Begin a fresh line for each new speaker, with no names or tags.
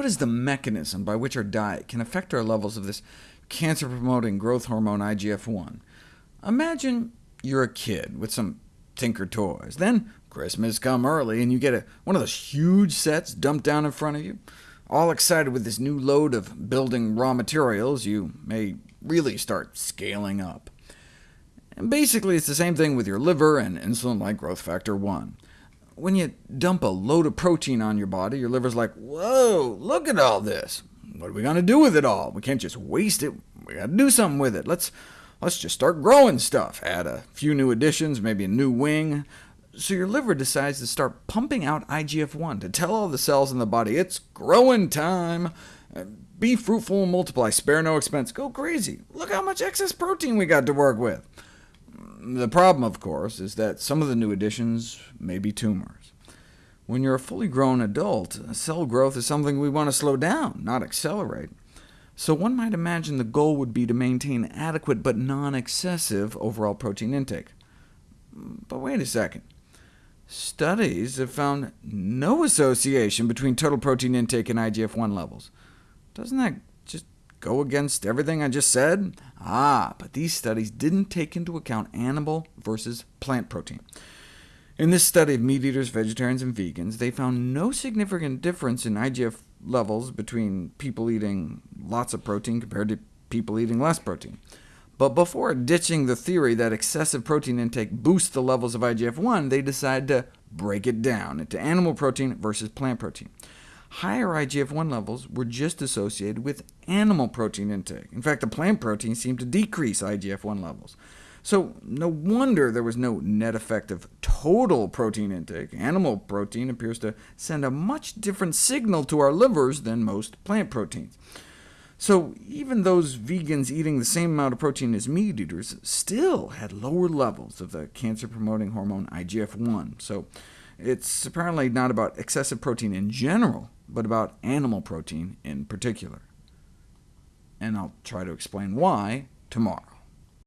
What is the mechanism by which our diet can affect our levels of this cancer-promoting growth hormone IGF-1? Imagine you're a kid with some Tinkertoys. Then Christmas come early, and you get a, one of those huge sets dumped down in front of you. All excited with this new load of building raw materials, you may really start scaling up. And basically, it's the same thing with your liver and insulin-like growth factor 1. When you dump a load of protein on your body, your liver's like, whoa, look at all this. What are we going to do with it all? We can't just waste it. we got to do something with it. Let's, let's just start growing stuff. Add a few new additions, maybe a new wing. So your liver decides to start pumping out IGF-1 to tell all the cells in the body, it's growing time. Uh, be fruitful and multiply, spare no expense. Go crazy. Look how much excess protein we got to work with. The problem, of course, is that some of the new additions may be tumors. When you're a fully grown adult, cell growth is something we want to slow down, not accelerate. So one might imagine the goal would be to maintain adequate but non-excessive overall protein intake. But wait a second. Studies have found no association between total protein intake and IGF-1 levels. Doesn't that go against everything I just said? Ah, but these studies didn't take into account animal versus plant protein. In this study of meat eaters, vegetarians, and vegans, they found no significant difference in IGF levels between people eating lots of protein compared to people eating less protein. But before ditching the theory that excessive protein intake boosts the levels of IGF-1, they decided to break it down into animal protein versus plant protein higher IGF-1 levels were just associated with animal protein intake. In fact, the plant protein seemed to decrease IGF-1 levels. So no wonder there was no net effect of total protein intake. Animal protein appears to send a much different signal to our livers than most plant proteins. So even those vegans eating the same amount of protein as meat eaters still had lower levels of the cancer-promoting hormone IGF-1. So it's apparently not about excessive protein in general, but about animal protein in particular. And I'll try to explain why tomorrow.